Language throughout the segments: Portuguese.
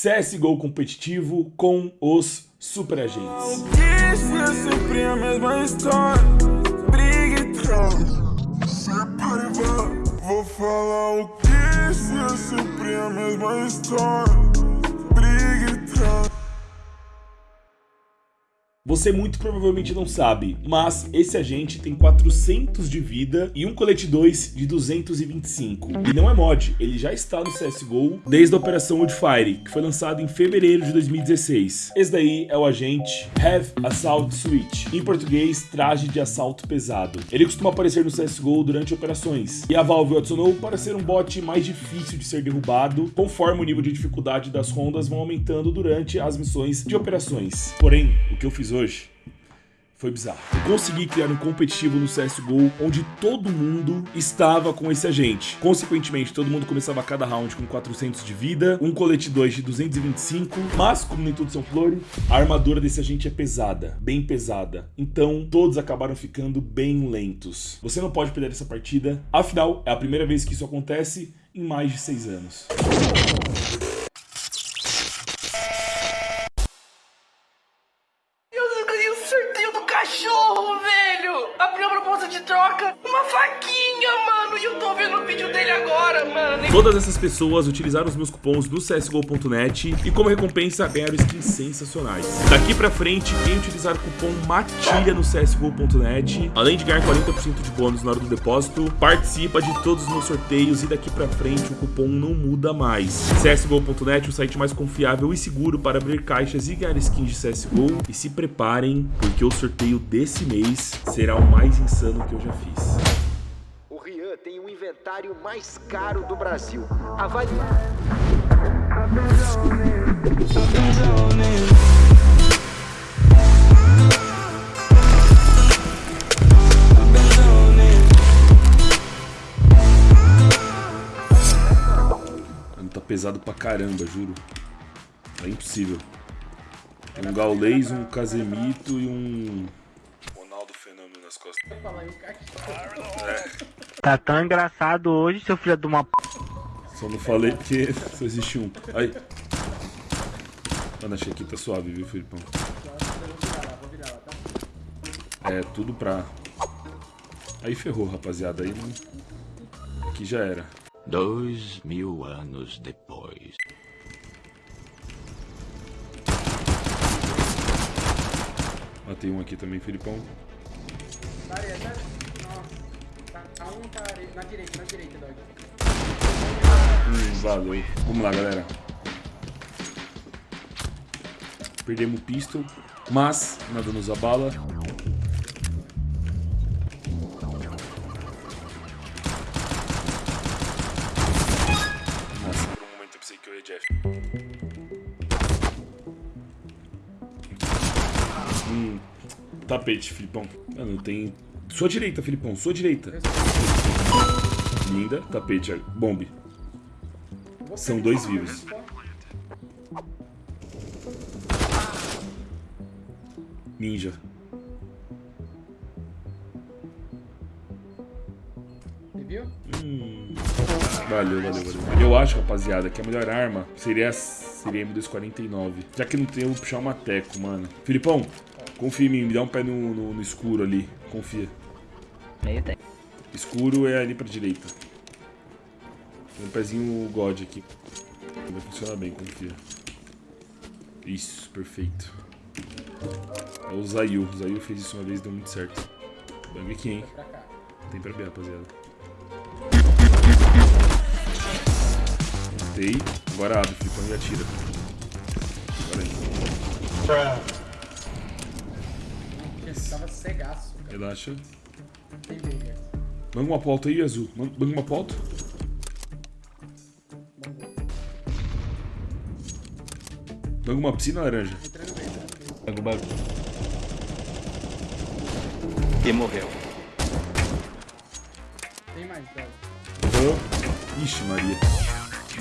CSGO competitivo com os super agentes. Isso é. Vou falar o que se é sempre a mesma história. Você muito provavelmente não sabe, mas esse agente tem 400 de vida e um colete 2 de 225. E não é mod, ele já está no CSGO desde a Operação Woodfire, que foi lançado em fevereiro de 2016. Esse daí é o agente Have Assault Switch, em português, traje de assalto pesado. Ele costuma aparecer no CSGO durante operações, e a Valve o adicionou para ser um bot mais difícil de ser derrubado, conforme o nível de dificuldade das rondas vão aumentando durante as missões de operações. Porém, o que eu fiz hoje hoje foi bizarro. Eu consegui criar um competitivo no CSGO onde todo mundo estava com esse agente. Consequentemente, todo mundo começava cada round com 400 de vida, um colete 2 de 225, mas como nem tudo são flores, a armadura desse agente é pesada, bem pesada. Então, todos acabaram ficando bem lentos. Você não pode perder essa partida, afinal, é a primeira vez que isso acontece em mais de 6 anos. Todas essas pessoas utilizaram os meus cupons no CSGO.net e como recompensa ganharam skins sensacionais. Daqui pra frente, quem utilizar o cupom MATILHA no CSGO.net, além de ganhar 40% de bônus na hora do depósito, participa de todos os meus sorteios e daqui pra frente o cupom não muda mais. CSGO.net, o site mais confiável e seguro para abrir caixas e ganhar skins de CSGO. E se preparem, porque o sorteio desse mês será o mais insano que eu já fiz. O Rian tem o inventário mais caro do Brasil. Avalie. Mano, tá pesado pra caramba, juro. É impossível. Um Gaulês, um Casemito e um Tá tão engraçado hoje, seu filho de uma p. Só não falei porque só existe um. Aí. Mano, achei que tá suave, viu, Felipão? É, tudo pra... Aí ferrou, rapaziada. Aí não... Aqui já era. Dois mil anos depois. Matei um aqui também, Felipão. Na direita, na direita. Hum, valeu. Vamos lá, galera. Perdemos o pistol, mas nada nos abala. Nossa, um eu eu. Hum, tapete, Filipão. Mano, tem... Sua direita, Filipão, sua direita. Linda, tapete, bombe. São dois vivos. Ninja. Viu? Hum. Valeu, valeu, valeu. Eu acho, rapaziada, que a melhor arma seria, seria M249. Já que não tem, eu vou puxar uma teco, mano. Filipão, confia em mim, me dá um pé no, no, no escuro ali. Confia. Meio tem. Escuro é ali pra direita. Tem um pezinho God aqui. Vai funcionar bem, confia. Isso, perfeito. É o Zayu. O Zayu fez isso uma vez e deu muito certo. Bang aqui, hein? Tem pra B, rapaziada. Matei. Agora abre, Filipão, e atira. Agora aí. Porque tava cegaço. Relaxa. Briga. Manga uma pauta aí, Azul. Manga uma pauta. Manga uma piscina laranja. E morreu. Tem mais. Uhum. Ixi, Maria.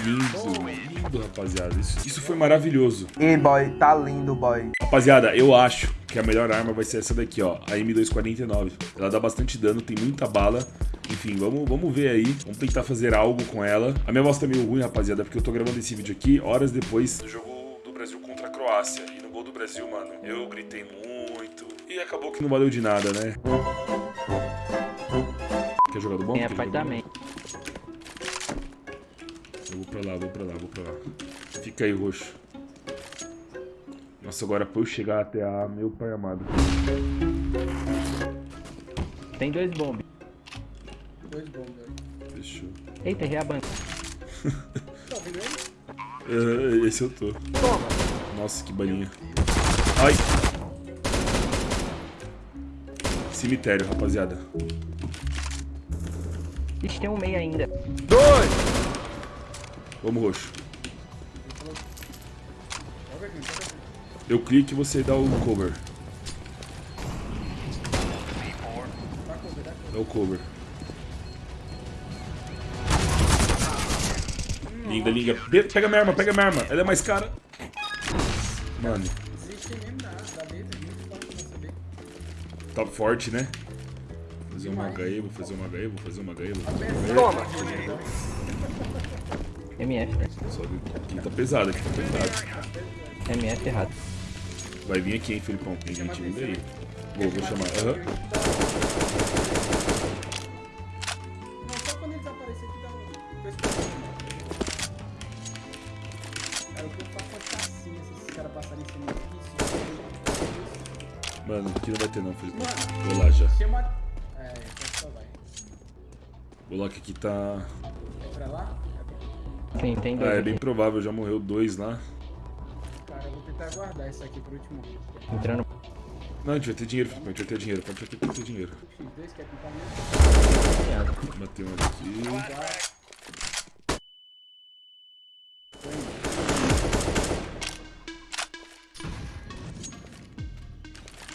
Lindo, lindo, rapaziada. Isso, isso foi maravilhoso. E boy, tá lindo, boy. Rapaziada, eu acho que a melhor arma vai ser essa daqui, ó. A M249. Ela dá bastante dano, tem muita bala. Enfim, vamos, vamos ver aí. Vamos tentar fazer algo com ela. A minha voz tá meio ruim, rapaziada, porque eu tô gravando esse vídeo aqui horas depois do jogo do Brasil contra a Croácia. E no gol do Brasil, mano, eu gritei muito. E acabou que não valeu de nada, né? Quer jogar do bom? É bom? também. Eu vou pra lá, vou pra lá, vou pra lá. Fica aí, roxo. Nossa, agora pra eu chegar até a meu pai amado. Tem dois bombes. Dois bombos aí. Fechou. Eita, errei a banca. Tá? É, esse eu tô. Nossa, que balinha. Ai! Cemitério, rapaziada. Ixi, tem um meio ainda. Vamos, roxo. Eu clico e você dá o cover. Dá o cover. Linda, linda. Pe- Pega minha arma, pega minha arma. Ela é mais cara. Mano, tá forte, né? Vou fazer uma HE, vou fazer uma HE, vou fazer uma HE, vou fazer uma HE. MF, né? Só que aqui tá pesado, aqui tá pesado. MF errado. Vai vir aqui, hein, Felipão. Tem gente vindo aí. Vou, vou chamar. Aham. Não, só quando eles aparecerem que dá um... Cara, o que eu faço pode estar assim, se esses caras passarem em cima Mano, aqui não vai ter não, Felipão. Mano. Vou lá já. Chama... É, então só vai. Vou lá que aqui tá... É pra lá? Sim, tem dois. Ah, é aqui. bem provável, já morreu dois lá. Tentar guardar isso aqui pro último. Entrando. Não, a gente vai ter dinheiro. A gente vai ter dinheiro. Pode ter, ter dinheiro. X2 quer pintar mesmo? Bateu um aqui.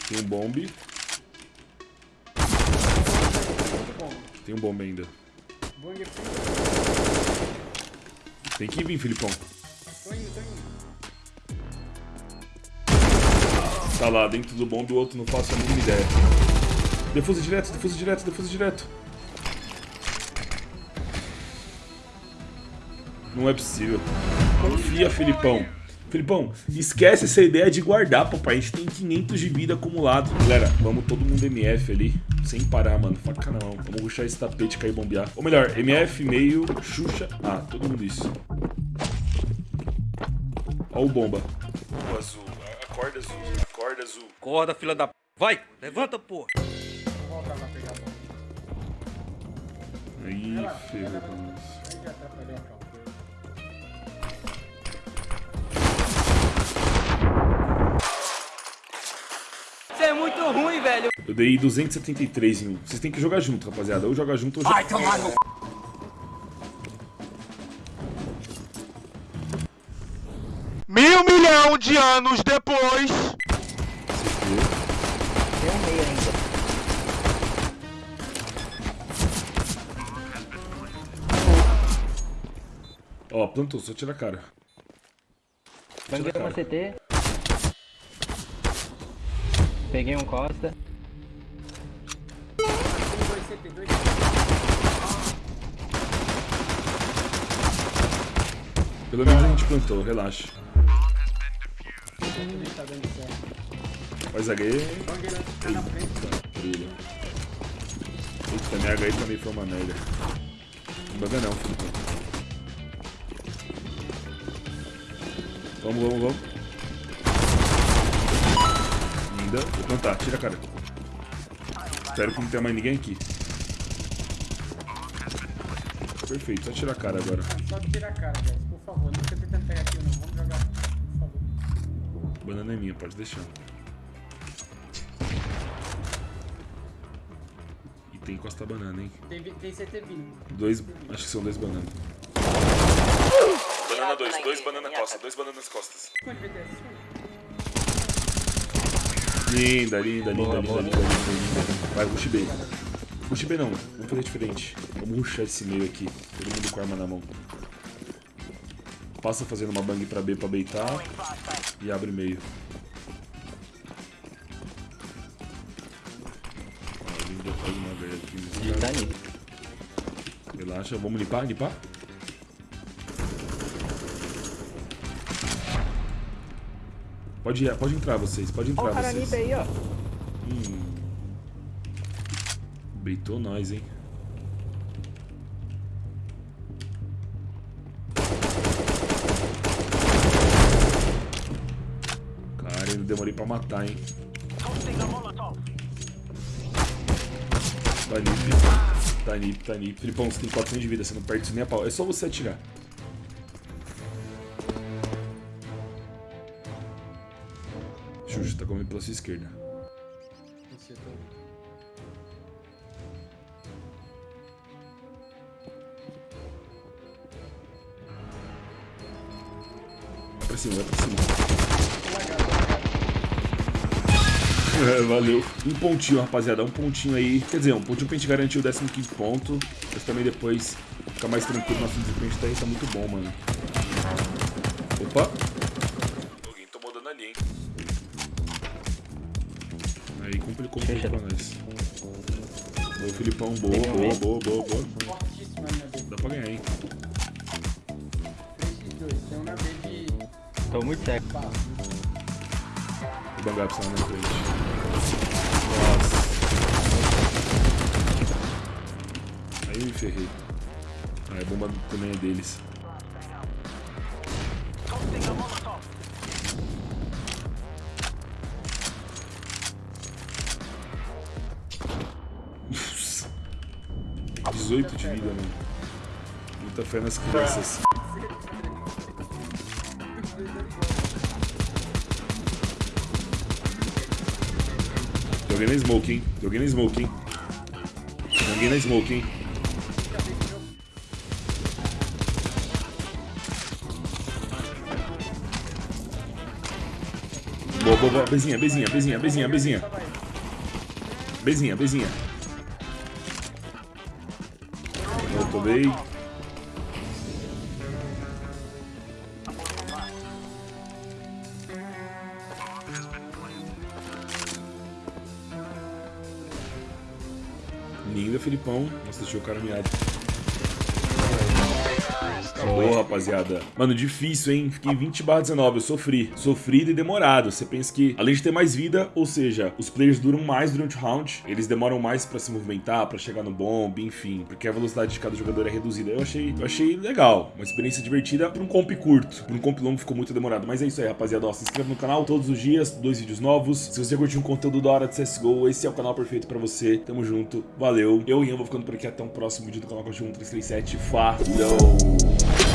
Tem um bombe. Tem um bombe ainda. Tem que vir, Filipão. Tô indo, tô indo. Tá lá dentro do bombe, o outro não faço a mínima ideia. Defusa direto, defusa direto, defusa direto. Não é possível. Confia, Filipão. Filipão, esquece essa ideia de guardar, papai. A gente tem 500 de vida acumulado. Galera, vamos todo mundo MF ali. Sem parar, mano. Faca na mão. Vamos ruxar esse tapete e cair bombear. Ou melhor, MF, meio, Xuxa. Ah, todo mundo isso. Ó o bomba. O azul. Acorda azul. Acorda azul. Acorda, filha da p. Vai, levanta, porra. Vou voltar lá pegar a bola. Aí, Vai lá, ferrou pra nós. Aí já atrapalhou a calma. Você é muito ruim, velho. Eu dei 273 em um. Vocês têm que jogar junto, rapaziada. Ou joga junto ou joga. tomar no... Mil milhão de anos depois. Meio ainda. Ó, plantou, só tira a cara. Banguei uma CT. Peguei um Costa. Tem dois CT, dois CT. Pelo menos a gente plantou, relaxa. Tá dando certo. Tá na frente. Brilha. Eita, minha HE também foi uma merda. Não banga não, filho. Vamos, vamos, vamos. Linda. Vou plantar, tira a cara. Espero que não tenha mais ninguém aqui. Perfeito, só tirar a cara agora. Só tira a cara, guys. Por favor, não fica tentando pegar aqui não. Vamos jogar. Por favor. Banana é minha, pode deixar. Tem costa banana, hein? Tem, tem CT vindo. Dois, acho que são dois bananas. Banana dois, dois banana costas, dois bananas costas. Linda, linda, linda, linda, linda, linda, linda. Vai, rush B. Rush B não, vamos fazer diferente. Vamos rushar esse meio aqui. Todo mundo com a arma na mão. Passa fazendo uma bang pra B pra beitar. E abre meio. Vamos limpar, limpar. Pode, ir, pode entrar vocês, pode entrar Ó o vocês. limpa aí, ó. Hum. Beitou nós, hein? Cara, eu demorei pra matar, hein? Tá nip. Tá nip, tá nip. Filipão, você tem 400 de vida, você não perde isso nem a pau. É só você atirar. Xuxa, tá comendo pela sua esquerda. Vai pra cima, vai pra cima. É, valeu. Um pontinho, rapaziada. Um pontinho aí. Quer dizer, um pontinho pra gente garantir o 15 ponto. Mas também depois ficar mais tranquilo nosso desempenho tá aí. Tá muito bom, mano. Opa. Alguém tomou dano ali, hein? Aí complicou um pouco pra nós. Boa, Filipão. Boa, boa, boa, boa, boa. Dá pra ganhar, hein? 3x2. Tem um na B de Tô muito cego. barro. O Bangap saiu na frente. Nossa. Aí me ferrei. Ah, a bomba também é deles. Nossa. 18 de vida, mano. Muita fé nas crianças. Tem alguém na smoke, hein? Tem alguém na smoke, hein? Tem alguém na smoke, hein? Boa, boa, boa. Bezinha, bezinha, bezinha, bezinha, bezinha. Bezinha, bezinha. Eu tomei. Linda, Filipão. Nossa, deixou o cara miado. Boa, rapaziada. Mano, difícil, hein? Fiquei 20 barra 19, eu sofri. Sofrido e demorado. Você pensa que, além de ter mais vida, ou seja, os players duram mais durante o round, eles demoram mais pra se movimentar, pra chegar no bomb, enfim, porque a velocidade de cada jogador é reduzida. Eu achei, eu achei legal, uma experiência divertida pra um comp curto. Pra um comp longo ficou muito demorado. Mas é isso aí, rapaziada. Ó, se inscreva no canal todos os dias, dois vídeos novos. Se você curtiu um conteúdo da hora de CSGO, esse é o canal perfeito pra você. Tamo junto, valeu. Eu e Ian vou ficando por aqui até um próximo vídeo do canal Cachorro 1337. Falou!